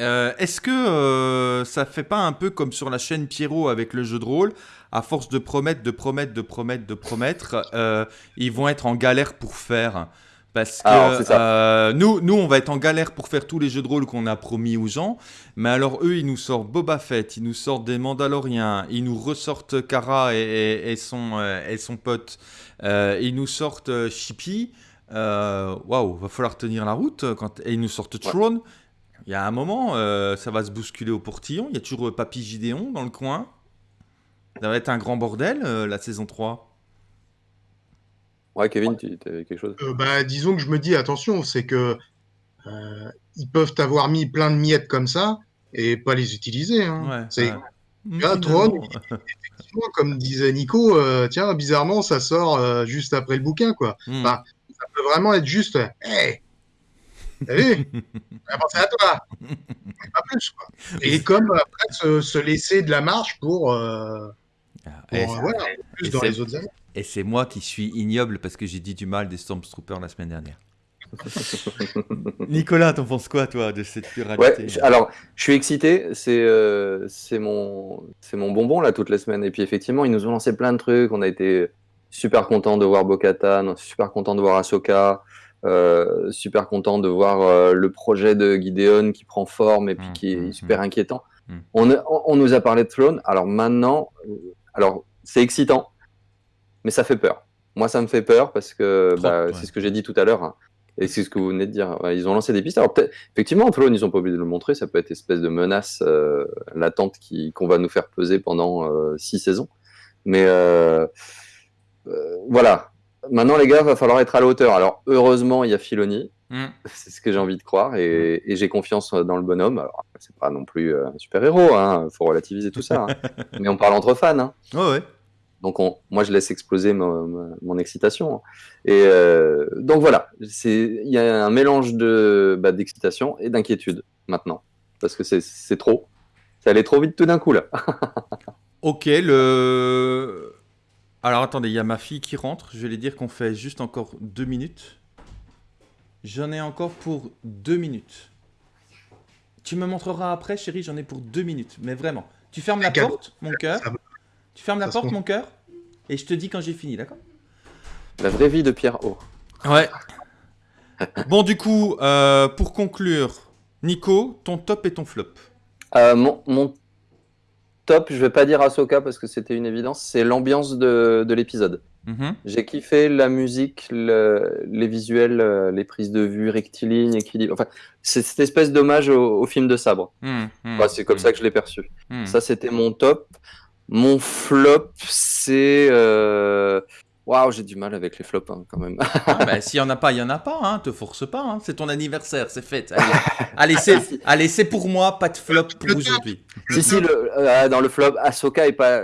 Euh, Est-ce que euh, ça fait pas un peu comme sur la chaîne Pierrot avec le jeu de rôle À force de promettre, de promettre, de promettre, de promettre, euh, ils vont être en galère pour faire. Parce que Alors, euh, nous, nous, on va être en galère pour faire tous les jeux de rôle qu'on a promis aux gens. Mais alors, eux, ils nous sortent Boba Fett, ils nous sortent des Mandaloriens, ils nous ressortent Kara et, et- et son, euh, et son pote, euh, ils nous sortent Chippy. Waouh, va falloir tenir la route. Quand... Et ils nous sortent Throne. Il y a un moment, euh, ça va se bousculer au portillon. Il y a toujours Papy Gideon dans le coin. Ça va être un grand bordel, euh, la saison 3. Ouais, Kevin, tu avais quelque chose? Euh, bah, disons que je me dis attention, c'est que euh, ils peuvent avoir mis plein de miettes comme ça et pas les utiliser. hein. Ouais, c'est ouais. Finalement. Throne, effectivement, comme disait Nico, euh, tiens, bizarrement, ça sort euh, juste après le bouquin, quoi. Hmm. Bah, Ça peut vraiment être juste, hey, t'as vu? On a pensé à toi, pas plus, quoi. Et comme après se, se laisser de la marche pour, euh, Ah, et, voilà, plus et dans c'est- les autres années. et c'est moi qui suis ignoble parce que j'ai dit du mal des Stormtroopers la semaine dernière. Nicolas, t'en penses quoi, toi, de cette pluralité alors, je suis excité. C'est euh, c'est mon, c'est mon bonbon, là, toutes les semaines. Et puis, effectivement, ils nous ont lancé plein de trucs. On a été super content de voir Bo-Katan, super content de voir Ahsoka, euh, super content de voir euh, le projet de Gideon qui prend forme et puis Mm, qui est mm, super inquiétant. Mm. On, a- on, on nous a parlé de Throne. Alors maintenant, euh, alors c'est excitant, mais ça fait peur. Moi, ça me fait peur parce que bah, ouais. c'est ce que j'ai dit tout à l'heure. hein. Et c'est ce que vous venez de dire. Ouais, Ils ont lancé des pistes. Alors effectivement, Throne, ils ont pas oublié de le montrer. Ça peut être une espèce de menace euh, latente qu'on va nous faire peser pendant euh, six saisons. Mais euh, euh, voilà. Maintenant, les gars, va falloir être à la hauteur. Alors, heureusement, il y a Filoni. Hmm. C'est ce que j'ai envie de croire et, et j'ai confiance dans le bonhomme. Alors, c'est pas non plus euh, un super héros, hein. Faut relativiser tout ça. hein. Mais on parle entre fans. Hein. Ouais, ouais. Donc on- moi je laisse exploser mon, mon- mon excitation. Et euh, donc voilà, il y a un mélange de bah, d'excitation et d'inquiétude maintenant parce que c'est c'est trop. Ça allait trop vite tout d'un coup là. Ok, le. Alors attendez, il y a ma fille qui rentre. Je vais lui dire qu'on fait juste encore deux minutes. J'en ai encore pour deux minutes. Tu me montreras après, chérie, j'en ai pour deux minutes. Mais vraiment. Tu fermes la Un cadeau. porte, mon cœur. Tu fermes la porte, mon cœur. Et je te dis quand j'ai fini, d'accord? La vraie vie de Pierre O. Ouais. bon, du coup, euh, pour conclure, Nico, ton top et ton flop. Euh, mon, mon top, je vais pas dire Ahsoka parce que c'était une évidence, c'est l'ambiance de, de l'épisode. Mhm. J'ai kiffé la musique, le- les visuels, euh, les prises de vue rectilignes, équilibre. Enfin, c'est cette espèce d'hommage au, au film de sabre. Mhm, mhm, Enfin, c'est comme ça que je l'ai perçu. Ça, c'était mon top. Mon flop, c'est. euh, Waouh, j'ai du mal avec les flops hein, quand même. Ah, bah, s'il y en a pas, il y en a pas. Hein. Te force pas. Hein. C'est ton anniversaire, c'est fait. Allez, allez, c'est, pour moi, pas de flop pour aujourd'hui. si, si, le- euh, dans le flop, Ahsoka est pas.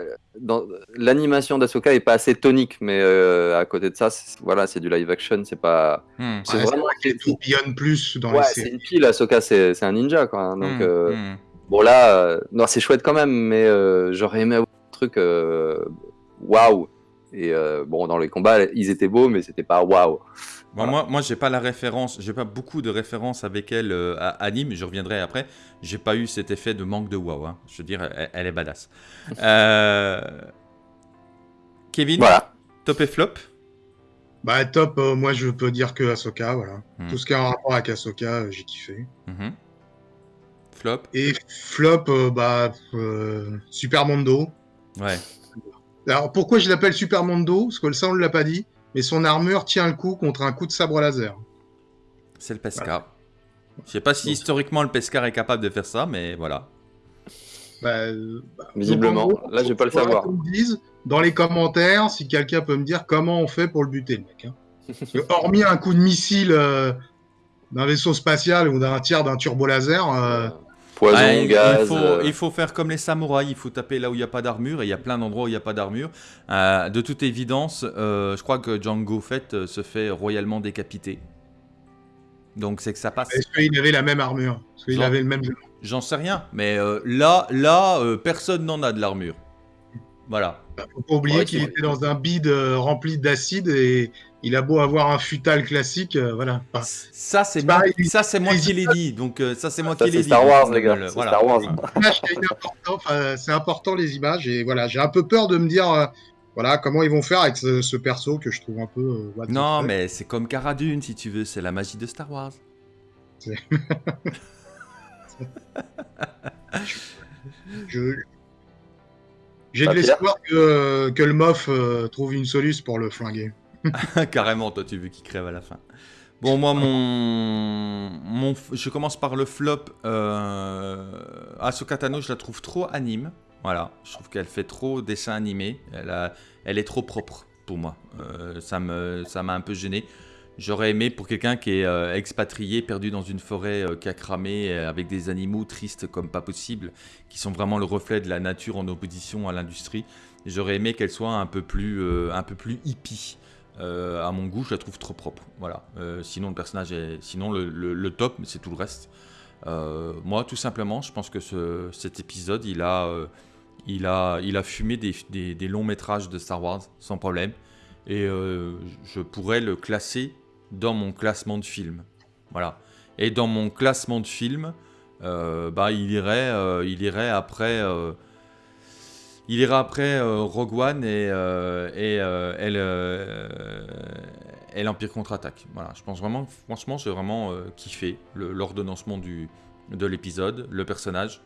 L'animation d'Ahsoka est pas assez tonique, mais euh, à côté de ça, c'est- voilà, c'est du live action, c'est pas. Hmm. C'est Ouais, vraiment. qu'elle tourbillonne plus dans Ouais, les c'est une pile, Ahsoka, c'est un ninja, quoi. hein, donc, Hmm, euh, hmm. bon, là, euh, non, c'est chouette quand même, mais euh, j'aurais aimé avoir un truc. Waouh! Et euh, bon, dans les combats, ils étaient beaux, mais c'était pas waouh. Bon, Moi, moi j'ai pas la référence, j'ai pas beaucoup de références avec elle euh, à anime, je reviendrai après. J'ai pas eu cet effet de manque de wow. hein. Je veux dire, elle, elle est badass. Euh, Kevin, Voilà. top et flop? Bah top, euh, moi je peux dire que Ahsoka, voilà. Hmm. Tout ce qui a un rapport avec Ahsoka, euh, j'ai kiffé. Mhm. Flop? Et flop, euh, bah euh, Super Mondo. Ouais. Alors pourquoi je l'appelle Super Mondo? Parce que ça on ne l'a pas dit, mais son armure tient le coup contre un coup de sabre laser. C'est le Pescar. Je sais pas si historiquement le Pescar est capable de faire ça, mais voilà. Bah, bah, Visiblement. gros, Là, je vais pas le savoir. qu'on me dise dans les commentaires si quelqu'un peut me dire comment on fait pour le buter, le mec. hein. Parce que hormis un coup de missile euh, d'un vaisseau spatial ou d'un tir d'un turbo laser, euh, Poison, Ah, il, gaz. il faut, euh, il faut faire comme les samouraïs, il faut taper là où il n'y a pas d'armure, et il y a plein d'endroits où il n'y a pas d'armure. Euh, de toute évidence, euh, je crois que Django Fett se fait royalement décapiter. Donc c'est que ça passe. est-ce qu'il avait la même armure? Parce qu'il avait le même jeu? J'en sais rien, mais euh, là, là euh, personne n'en a de l'armure. Voilà. Faut pas oublier Ouais, qu'il était dans un bide euh, rempli d'acide et il a beau avoir un futal classique, euh, voilà. Enfin, Ça, c'est moi, ça, c'est moi les qui l'ai dit. Donc, euh, ça, c'est moi Ça, qui l'ai c'est dit. Star Wars, les gars. euh, voilà. Star Wars. c'est important les images et voilà, j'ai un peu peur de me dire, euh, voilà, comment ils vont faire avec ce, ce perso que je trouve un peu. euh, Non, mais c'est comme Cara Dune, si tu veux. C'est la magie de Star Wars. Je- J'ai Pas de l'espoir que, que le mof euh, trouve une soluce pour le flinguer. Carrément, toi, tu veux qu'il crève à la fin. Bon, moi, mon, je commence par le flop. Euh... Ahsoka Tano, je la trouve trop anime. Voilà, je trouve qu'elle fait trop dessin animé. Elle, elle est trop propre pour moi. Euh, ça m'a un peu gêné. J'aurais aimé pour quelqu'un qui est euh, expatrié, perdu dans une forêt euh, qui a cramé, euh, avec des animaux tristes comme pas possible, qui sont vraiment le reflet de la nature en opposition à l'industrie. J'aurais aimé qu'elle soit un peu plus, un peu plus hippie. Euh, à mon goût, je la trouve trop propre. Voilà. Euh, sinon, le personnage est. Sinon, le, le- le top, c'est tout le reste. Euh, moi, tout simplement, je pense que ce- cet épisode, il a, il a, il a fumé des, longs métrages de Star Wars sans problème. Et je pourrais le classer dans mon classement de films. Voilà. Et dans mon classement de films, euh, bah, il, irait, il irait après. Il ira après euh, Rogue One et, euh, euh, et le- et l'Empire contre-attaque. Voilà, je pense vraiment, franchement, j'ai vraiment kiffé l'ordonnancement de l'épisode, le personnage.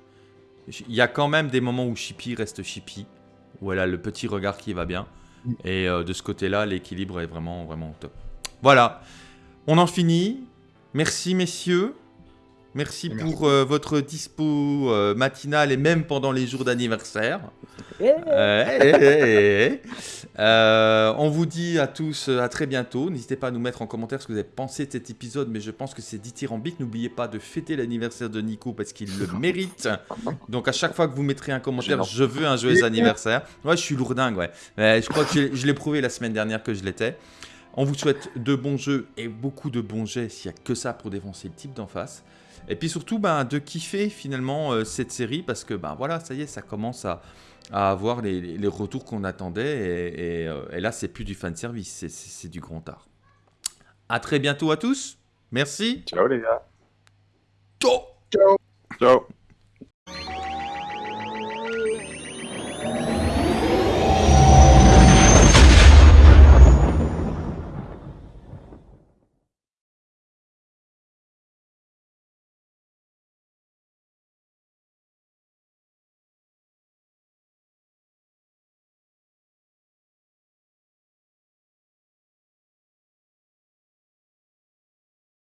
Il y a quand même des moments où Chippy reste Chippy, où elle a le petit regard qui va bien. Et de ce côté-là, l'équilibre est vraiment, vraiment top. Voilà, on en finit. Merci, messieurs. Merci Merci. pour euh, votre dispo euh, matinale et même pendant les jours d'anniversaire. Euh, eh, eh, eh. Euh, on vous dit à tous euh, à très bientôt. N'hésitez pas à nous mettre en commentaire ce que vous avez pensé de cet épisode, mais je pense que c'est dithyrambique. N'oubliez pas de fêter l'anniversaire de Nico parce qu'il le mérite. Donc à chaque fois que vous mettrez un commentaire, je veux un joyeux anniversaire. Ouais, je suis lourdingue, ouais. Euh, je crois que je, je l'ai prouvé la semaine dernière que je l'étais. On vous souhaite de bons jeux et beaucoup de bons jets s'il n'y a que ça pour défoncer le type d'en face. Et puis surtout, ben, de kiffer finalement euh, cette série parce que ben, voilà, ça y est, ça commence à, à avoir les, les retours qu'on attendait. Et, et, euh, et là, c'est plus du fan service, c'est- du grand art. À très bientôt à tous. Merci. Ciao les gars. Ciao Ciao.